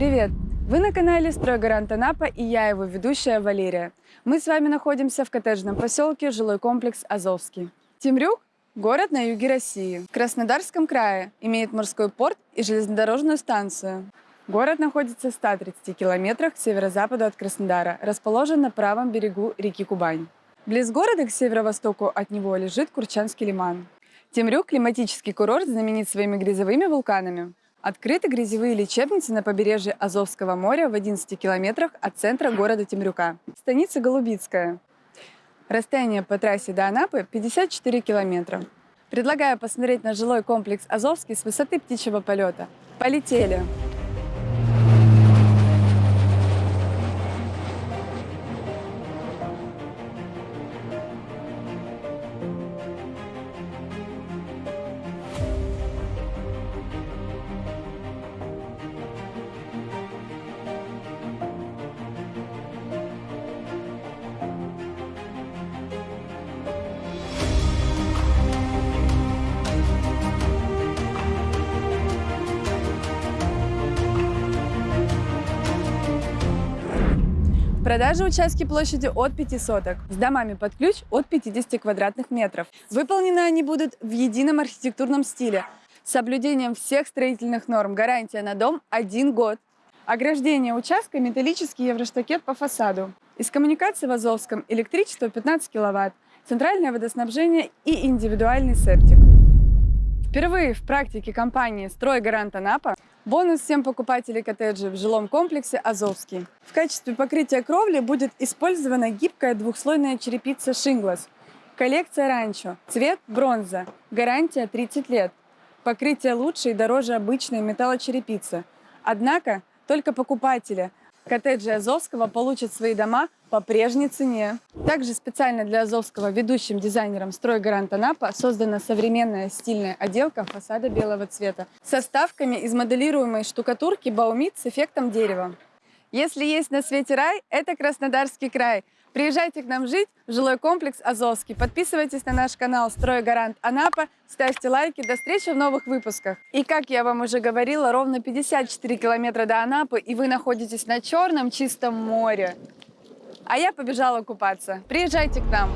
Привет! Вы на канале «Стройгарант Анапа» и я его ведущая Валерия. Мы с вами находимся в коттеджном поселке жилой комплекс «Азовский». Темрюк – город на юге России. В Краснодарском крае имеет морской порт и железнодорожную станцию. Город находится в 130 километрах к северо-западу от Краснодара, расположен на правом берегу реки Кубань. Близ города к северо-востоку от него лежит Курчанский лиман. Темрюк – климатический курорт, знаменит своими грязевыми вулканами. Открыты грязевые лечебницы на побережье Азовского моря в 11 километрах от центра города Темрюка. Станица Голубицкая. Расстояние по трассе до Анапы 54 километра. Предлагаю посмотреть на жилой комплекс Азовский с высоты птичьего полета. Полетели! В продаже участки площадью от 5 соток, с домами под ключ от 50 квадратных метров. Выполнены они будут в едином архитектурном стиле, с соблюдением всех строительных норм. Гарантия на дом – один год. Ограждение участка – металлический евроштакет по фасаду. Из коммуникации в Азовском электричество 15 киловатт, центральное водоснабжение и индивидуальный септик. Впервые в практике компании «Стройгарант Анапа» бонус всем покупателей коттеджей в жилом комплексе «Азовский». В качестве покрытия кровли будет использована гибкая двухслойная черепица «Шинглас». Коллекция «Ранчо». Цвет «Бронза». Гарантия 30 лет. Покрытие лучше и дороже обычной металлочерепицы. Однако только покупатели коттеджи Азовского получат свои дома по прежней цене. Также специально для Азовского ведущим дизайнером «Стройгарант Анапа» создана современная стильная отделка фасада белого цвета со вставками из моделируемой штукатурки «Баумит» с эффектом дерева. Если есть на свете рай, это Краснодарский край. Приезжайте к нам жить в жилой комплекс Азовский. Подписывайтесь на наш канал «Стройгарант Анапа», ставьте лайки. До встречи в новых выпусках. И как я вам уже говорила, ровно 54 километра до Анапы, и вы находитесь на черном чистом море. А я побежала купаться. Приезжайте к нам.